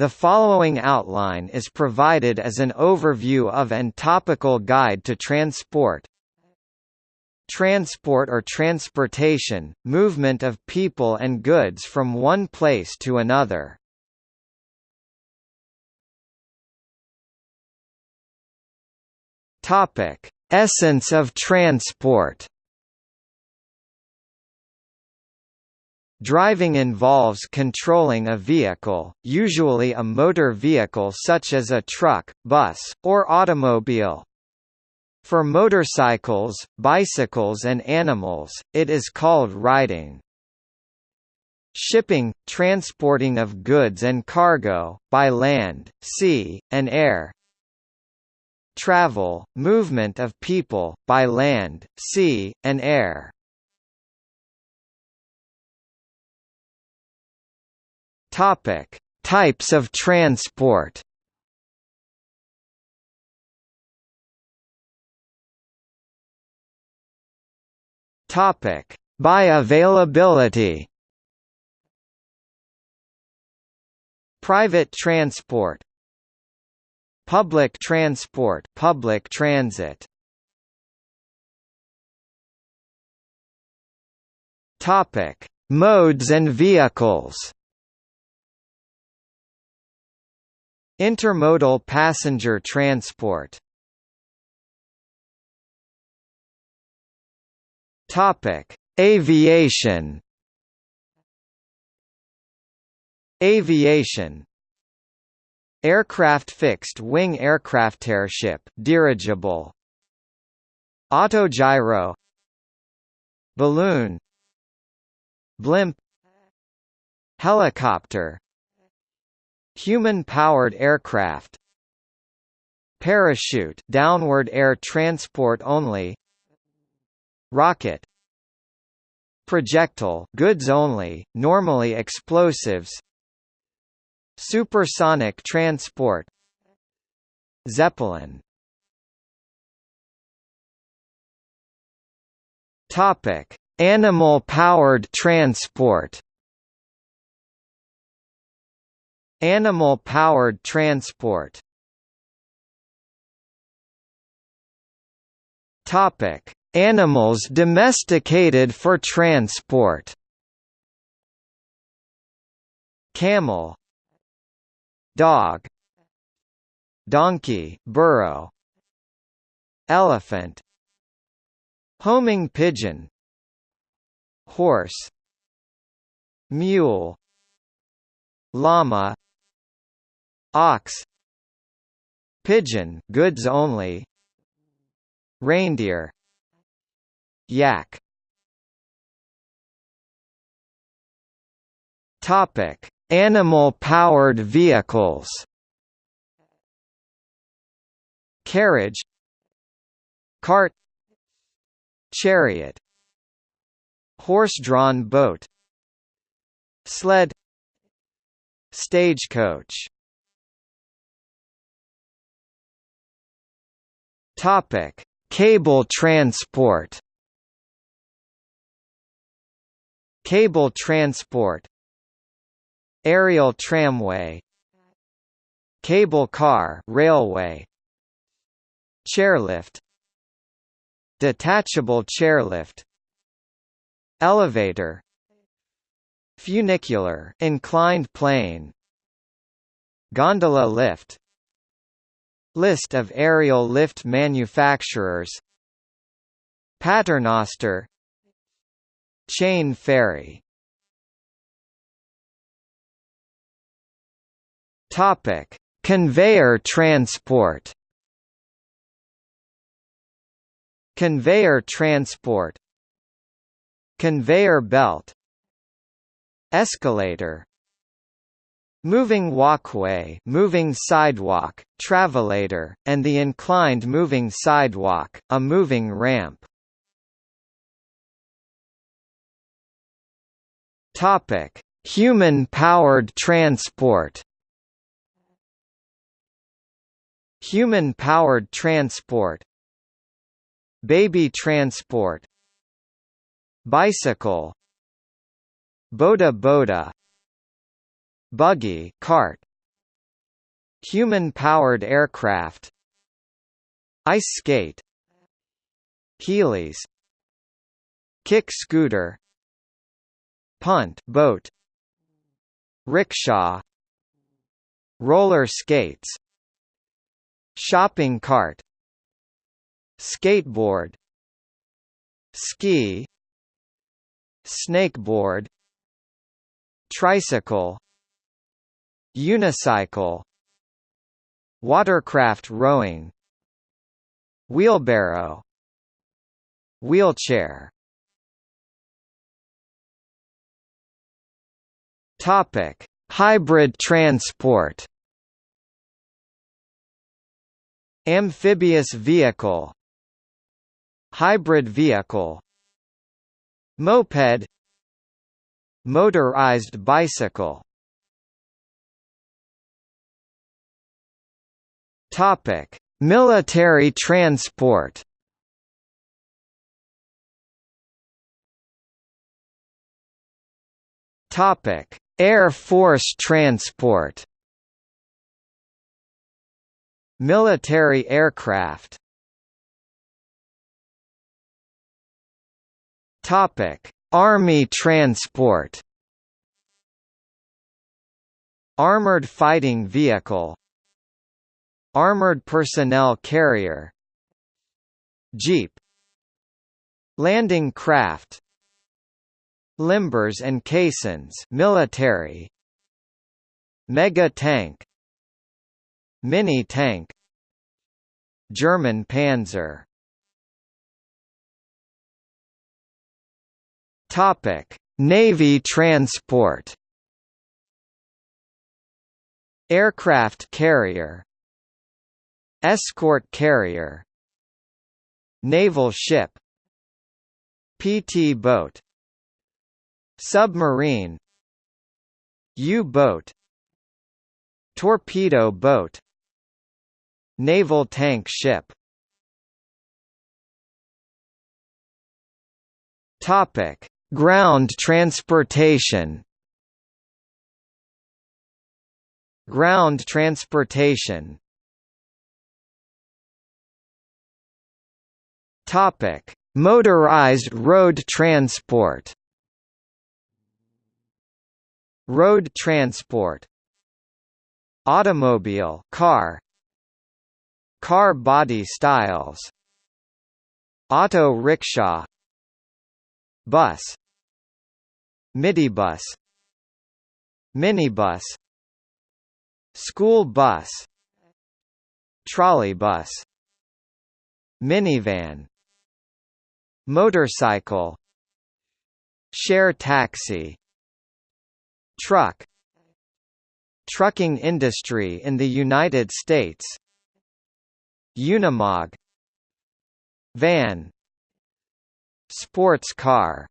The following outline is provided as an overview of and topical guide to transport. Transport or transportation, movement of people and goods from one place to another. Topic: Essence of transport. Driving involves controlling a vehicle, usually a motor vehicle such as a truck, bus, or automobile. For motorcycles, bicycles and animals, it is called riding. Shipping, transporting of goods and cargo, by land, sea, and air. Travel, movement of people, by land, sea, and air. Topic: Types of transport. Topic: By availability. Private transport. Public transport, public transit. Topic: Modes and vehicles. Intermodal passenger transport Topic: Aviation. Aviation. Aircraft fixed-wing aircraft airship, dirigible. Autogyro. Balloon. Blimp. Helicopter. Human-powered aircraft. Parachute downward air transport only. Rocket. Projectile goods only, normally explosives. Supersonic transport. Zeppelin. Topic: Animal-powered transport Animal-powered transport. Topic: Animals domesticated for transport. Camel, dog, donkey, burro, elephant, homing pigeon, horse, mule, llama, ox pigeon goods only reindeer yak. Topic animal powered vehicles. Carriage cart chariot. Horse-drawn boat sled stagecoach Topic: Cable transport. Cable transport. Aerial tramway. Cable car, railway. Chairlift. Detachable chairlift. Elevator. Funicular, inclined plane. Gondola lift List of aerial lift manufacturers Paternoster Chain ferry Topic: Conveyor transport. Conveyor transport. Conveyor belt. Escalator. Moving walkway moving sidewalk, travelator, and the inclined moving sidewalk, a moving ramp. Topic: Human-powered transport. Human-powered transport. Baby transport. Bicycle. Boda boda buggy cart Human-powered aircraft Ice skate Heelys Kick scooter Punt boat Rickshaw Roller skates Shopping cart Skateboard Ski Snakeboard Tricycle Unicycle Watercraft rowing Wheelbarrow Wheelchair Topic: Hybrid transport. Amphibious vehicle. Hybrid vehicle. Moped. Motorized bicycle. Topic: Military transport. Topic: Air Force transport Military aircraft Topic: Army transport. Armored fighting vehicle. Armored personnel carrier. Jeep. Landing craft. Limbers and caissons military Mega tank Mini tank German Panzer Topic Navy transport Aircraft carrier Escort carrier. Naval ship. PT boat. Submarine. U-boat Torpedo boat. Naval tank ship. Topic: Ground transportation. Ground transportation. Topic: Motorized road transport. Road transport Automobile car Car body styles Auto rickshaw Bus Midibus Minibus School bus Trolleybus Minivan Motorcycle Share taxi Truck Trucking industry in the United States Unimog Van Sports car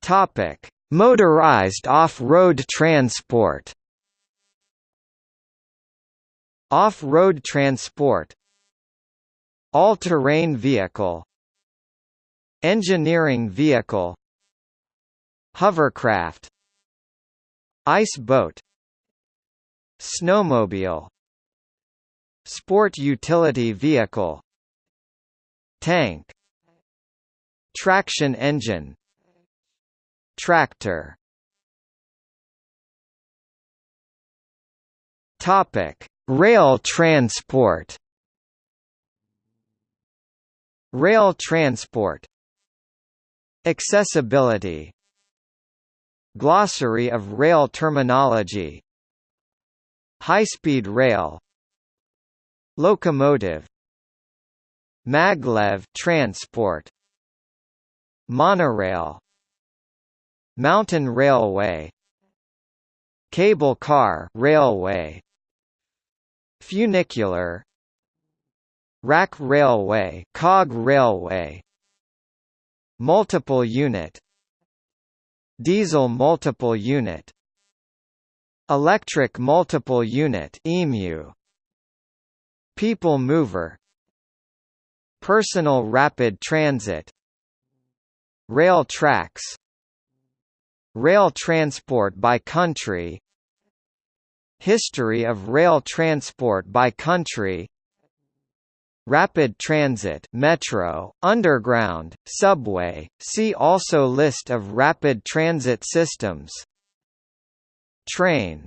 Topic: Motorized off-road transport. Off-road transport All-terrain vehicle Engineering vehicle Hovercraft Ice boat Snowmobile Sport utility vehicle Tank Traction engine Tractor Topic: Rail transport. Rail transport. Accessibility Glossary of rail terminology High-speed rail Locomotive Maglev transport Monorail Mountain railway Cable car railway Funicular Rack railway cog railway. Multiple unit. Diesel multiple unit. Electric multiple unit EMU People mover. Personal rapid transit. Rail tracks. Rail transport by country. History of rail transport by country Rapid transit metro, underground, subway, see also List of rapid transit systems Train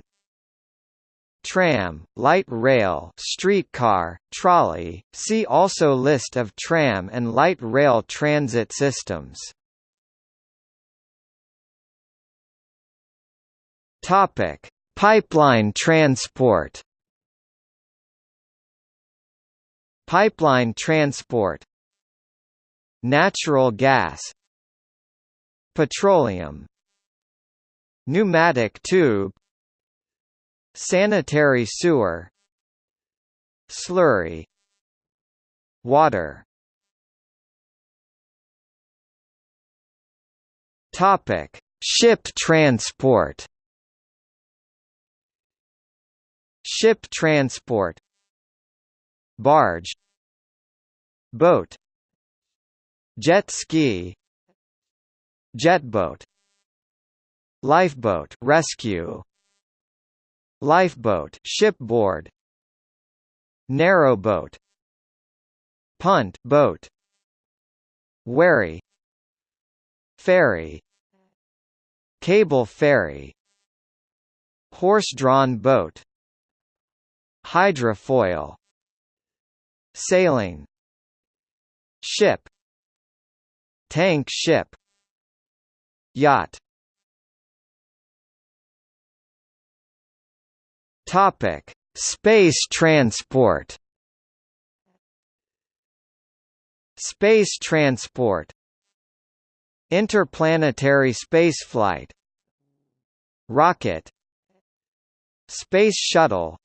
Tram, light rail streetcar, trolley, see also List of tram and light rail transit systems Pipeline transport. Pipeline transport. Natural gas. Petroleum. Pneumatic tube. Sanitary sewer. Slurry. Water. Topic: Ship transport. Ship transport Barge Boat Jet ski jet boat Lifeboat rescue Lifeboat shipboard Narrowboat Punt boat Wherry Ferry Cable ferry Horse-drawn boat Hydrofoil Sailing Ship Tank ship Yacht Topic: Space transport. Space transport. Interplanetary spaceflight. Rocket. Space shuttle.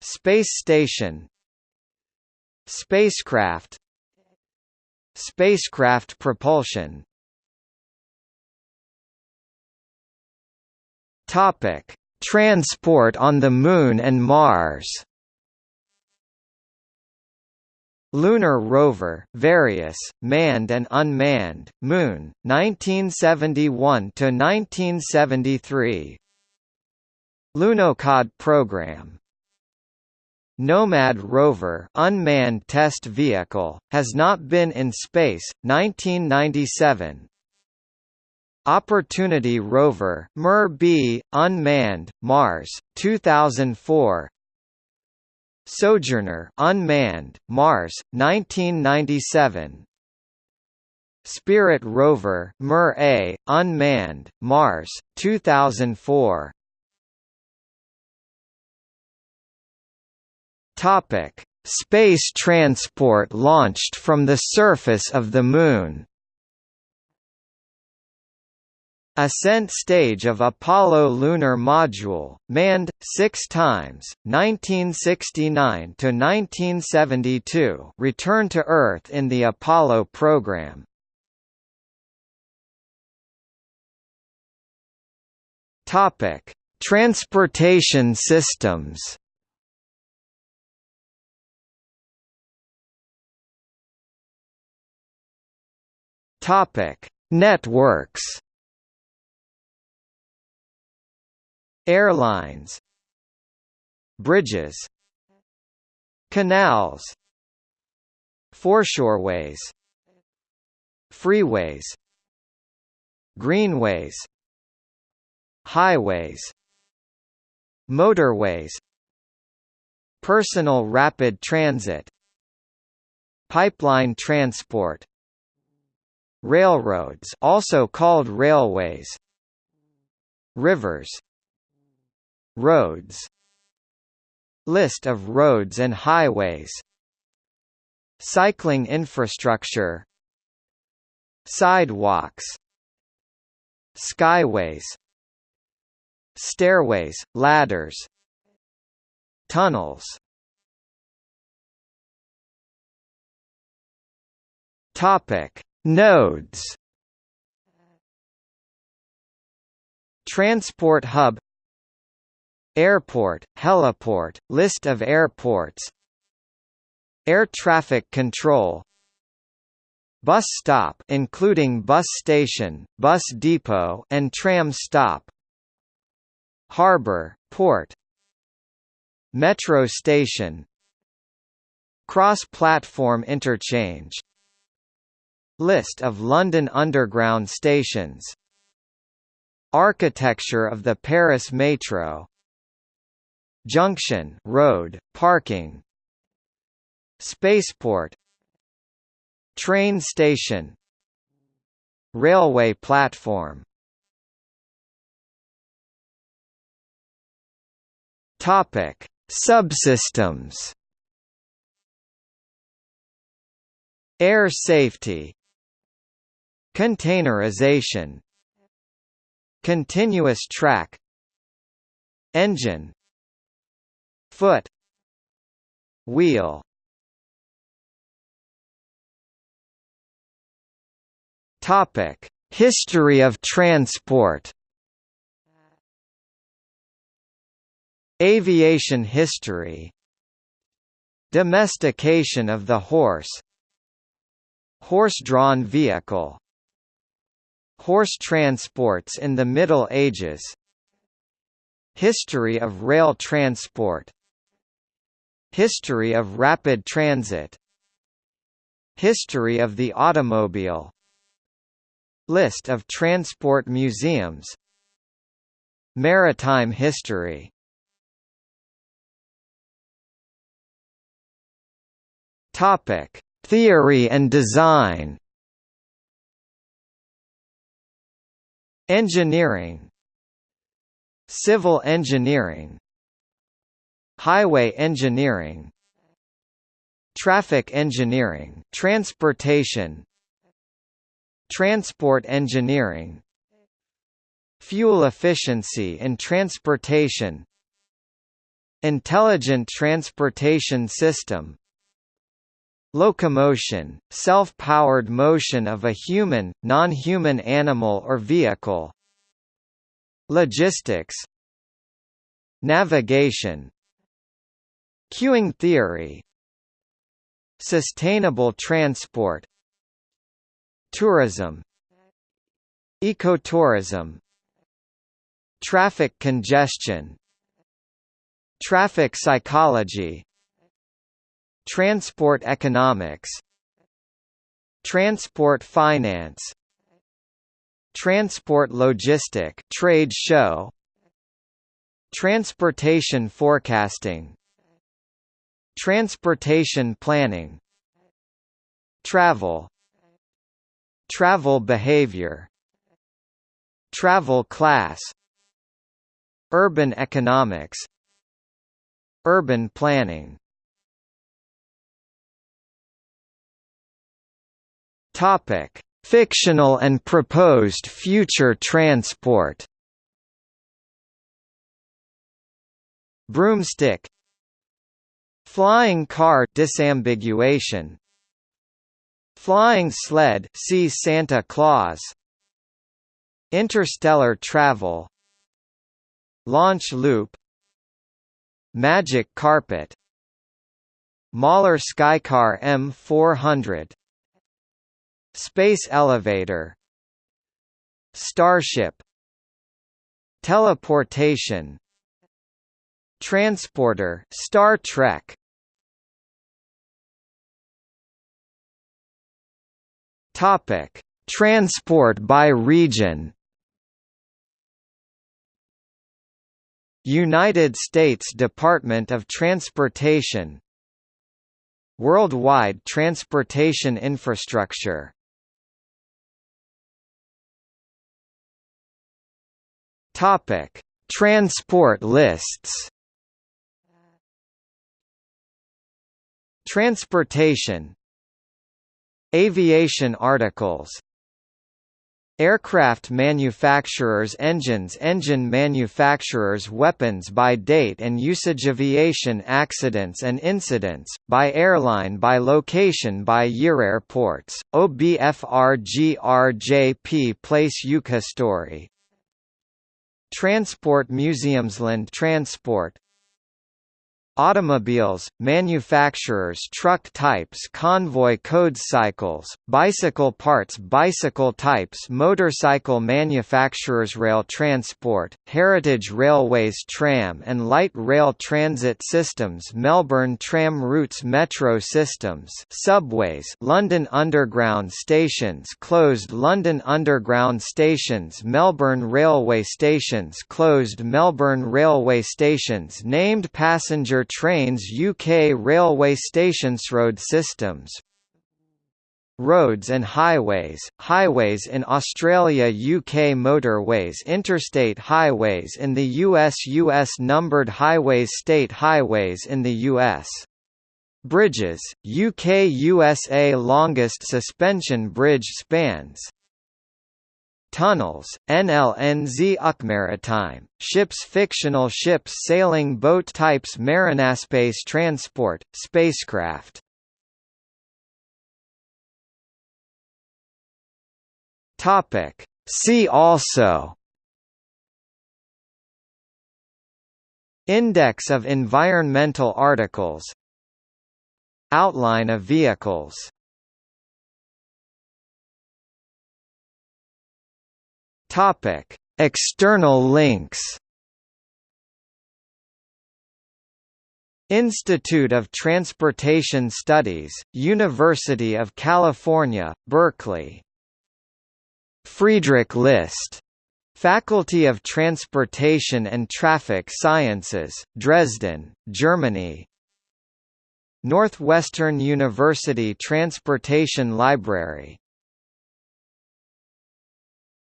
Space station Spacecraft Spacecraft propulsion Topic: Transport on the Moon and Mars. Lunar rover, various, manned and unmanned, Moon, 1971 to 1973. Lunokhod program Nomad rover unmanned test vehicle, has not been in space, 1997 Opportunity rover MER-B, unmanned, Mars, 2004 Sojourner unmanned, Mars, 1997 Spirit rover MER-A, unmanned, Mars, 2004 Topic: Space transport launched from the surface of the Moon. Ascent stage of Apollo lunar module, manned six times, 1969 to 1972. Return to Earth in the Apollo program. Transportation systems. Topic: Networks. Airlines. Bridges. Canals. Foreshoreways. Freeways. Greenways. Highways. Motorways. Personal rapid transit. Pipeline transport Railroads also called railways Rivers Roads List of roads and highways Cycling infrastructure Sidewalks Skyways Stairways, ladders Tunnels. Topic Nodes. Transport hub. Airport, heliport, list of airports. Air traffic control. Bus stop including bus station, bus depot and tram stop. Harbor, port. Metro station. Cross-platform interchange List of London Underground stations. Architecture of the Paris Metro. Junction road, parking. Spaceport. Train station. Railway platform. Topic: Subsystems. Air safety. Containerization. Continuous track. Engine. Foot. Wheel. Topic: History of transport. Aviation history Domestication of the horse Horse-drawn vehicle Horse transports in the Middle Ages. History of rail transport. History of rapid transit. History of the automobile. List of transport museums. Maritime history. Topic: Theory and design. Engineering Civil engineering Highway engineering Traffic engineering transportation Transport engineering Fuel efficiency in transportation Intelligent transportation system Locomotion, self-powered motion of a human, non-human animal or vehicle. Logistics. Navigation. Queuing theory. Sustainable transport. Tourism. Ecotourism. Traffic congestion. Traffic psychology Transport economics Transport finance Transport logistic trade show Transportation forecasting Transportation planning Travel Travel behavior Travel class Urban economics Urban planning Topic: Fictional and proposed future transport. Broomstick. Flying car disambiguation. Flying sled see Santa Claus. Interstellar travel. Launch loop. Magic carpet. Moller Skycar M400 Space elevator. Starship. Teleportation. Transporter. Star Trek. Topic. Transport by region. United States Department of Transportation. Worldwide transportation infrastructure Topic: Transport lists. Transportation. Aviation articles. Aircraft manufacturers engines engine manufacturers weapons by date and usage aviation accidents and incidents, by airline by location by year airports, OBFRGRJP place UK story Transport Museumsland Transport automobiles, manufacturers truck types convoy codes cycles, bicycle parts bicycle types motorcycle manufacturers rail transport, heritage railways tram and light rail transit systems Melbourne tram routes metro systems subways London Underground stations closed London Underground stations Melbourne Railway stations closed Melbourne Railway stations named passenger trains UK railway stations road systems Roads and highways, highways in Australia UK motorways interstate highways in the US US numbered highways state highways in the US Bridges, UK USA longest suspension bridge spans Tunnels, NLNZ Maritime, ships fictional ships sailing boat types Marinaspace transport, spacecraft. Topic. See also. Index of environmental articles. Outline of vehicles Topic: External links. Institute of Transportation Studies, University of California, Berkeley. Friedrich List, Faculty of Transportation and Traffic Sciences, Dresden, Germany. Northwestern University Transportation Library